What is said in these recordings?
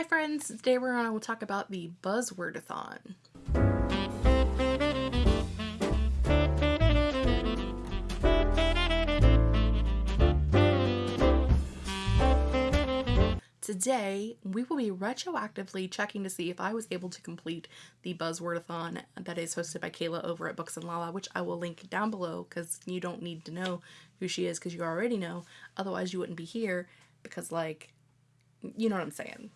Hi friends, today we're going to talk about the Buzzwordathon. Today, we will be retroactively checking to see if I was able to complete the Buzzwordathon that is hosted by Kayla over at Books and Lala, which I will link down below because you don't need to know who she is because you already know. Otherwise, you wouldn't be here because, like, you know what I'm saying?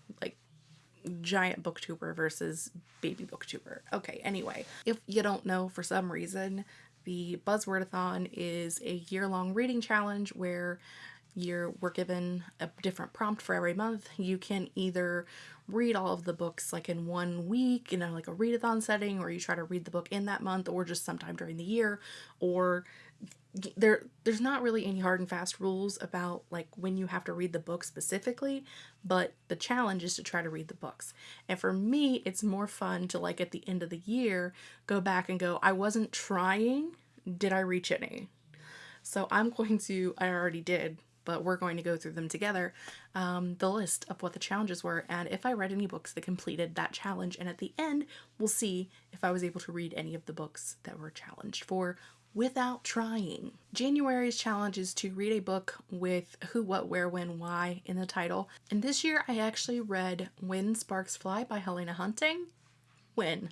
Giant booktuber versus baby booktuber. Okay, anyway, if you don't know for some reason, the Buzzwordathon is a year-long reading challenge where you're we're given a different prompt for every month. You can either read all of the books like in one week in a, like a readathon setting, or you try to read the book in that month, or just sometime during the year, or there there's not really any hard and fast rules about like when you have to read the book specifically but the challenge is to try to read the books. And for me it's more fun to like at the end of the year go back and go i wasn't trying. Did i reach any? So i'm going to i already did but we're going to go through them together, um, the list of what the challenges were and if I read any books that completed that challenge. And at the end, we'll see if I was able to read any of the books that were challenged for without trying. January's challenge is to read a book with who, what, where, when, why in the title. And this year I actually read When Sparks Fly by Helena Hunting. When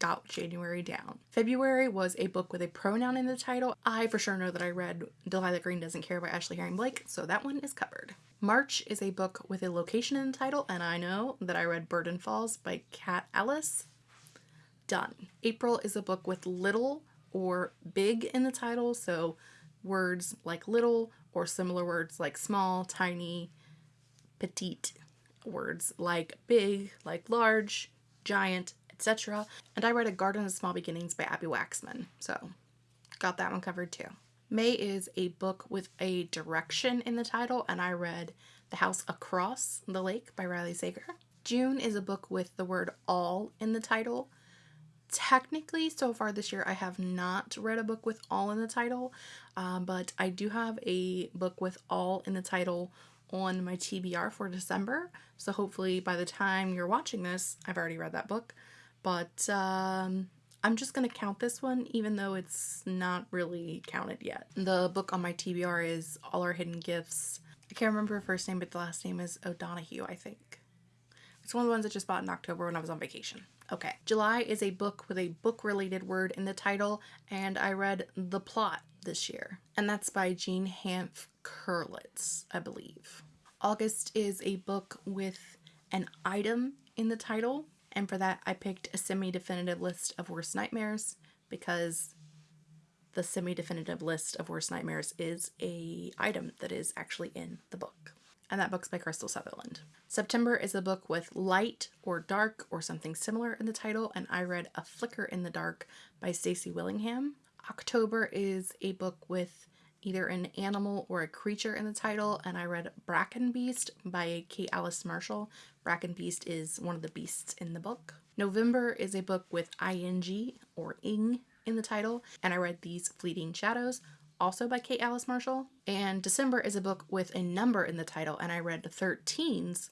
got January down. February was a book with a pronoun in the title. I for sure know that I read Delilah Green Doesn't Care by Ashley Herring Blake, so that one is covered. March is a book with a location in the title, and I know that I read Burden Falls by Kat Ellis. Done. April is a book with little or big in the title, so words like little or similar words like small, tiny, petite, words like big, like large, giant, etc. And I read A Garden of Small Beginnings by Abbi Waxman, so got that one covered too. May is a book with a direction in the title, and I read The House Across the Lake by Riley Sager. June is a book with the word all in the title. Technically, so far this year, I have not read a book with all in the title, um, but I do have a book with all in the title on my TBR for December. So hopefully by the time you're watching this, I've already read that book but um, I'm just going to count this one even though it's not really counted yet. The book on my TBR is All Our Hidden Gifts. I can't remember her first name, but the last name is O'Donoghue, I think. It's one of the ones I just bought in October when I was on vacation. Okay. July is a book with a book-related word in the title, and I read The Plot this year. And that's by Jean Hanff Korelitz, I believe. August is a book with an item in the title and for that I picked a semi-definitive list of worst nightmares because the semi-definitive list of worst nightmares is a item that is actually in the book. And that book's by Krystal Sutherland. September is a book with light or dark or something similar in the title, and I read A Flicker in the Dark by Stacy Willingham. October is a book with either an animal or a creature in the title, and I read Bracken Beast by Kate Alice Marshall. Bracken Beast is one of the beasts in the book. November is a book with ing or ing in the title, and I read These Fleeting Shadows, also by Kate Alice Marshall. And December is a book with a number in the title, and I read 13s,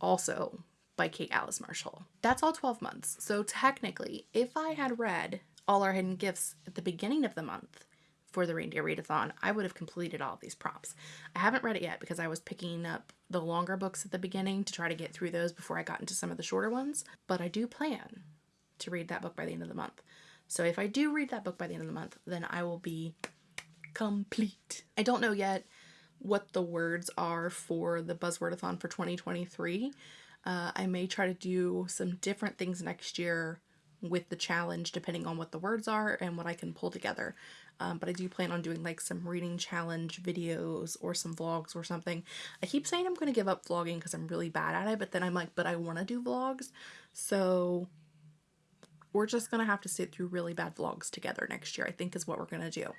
also by Kate Alice Marshall. That's all 12 months. So technically, if I had read All Our Hidden Gifts at the beginning of the month, for the Reindeer Readathon, I would have completed all these prompts. I haven't read it yet because I was picking up the longer books at the beginning to try to get through those before I got into some of the shorter ones, but I do plan to read that book by the end of the month. So if I do read that book by the end of the month, then I will be complete. I don't know yet what the words are for the Buzzwordathon for 2023. Uh, I may try to do some different things next year with the challenge depending on what the words are and what I can pull together. Um, but I do plan on doing like some reading challenge videos or some vlogs or something. I keep saying I'm going to give up vlogging because I'm really bad at it, but then I'm like, but I want to do vlogs. So we're just going to have to sit through really bad vlogs together next year, I think is what we're going to do.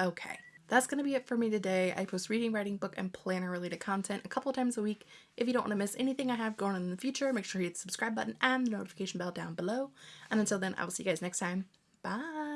Okay. That's going to be it for me today. I post reading, writing, book, and planner related content a couple times a week. If you don't want to miss anything I have going on in the future, make sure you hit the subscribe button and the notification bell down below. And until then, I will see you guys next time. Bye!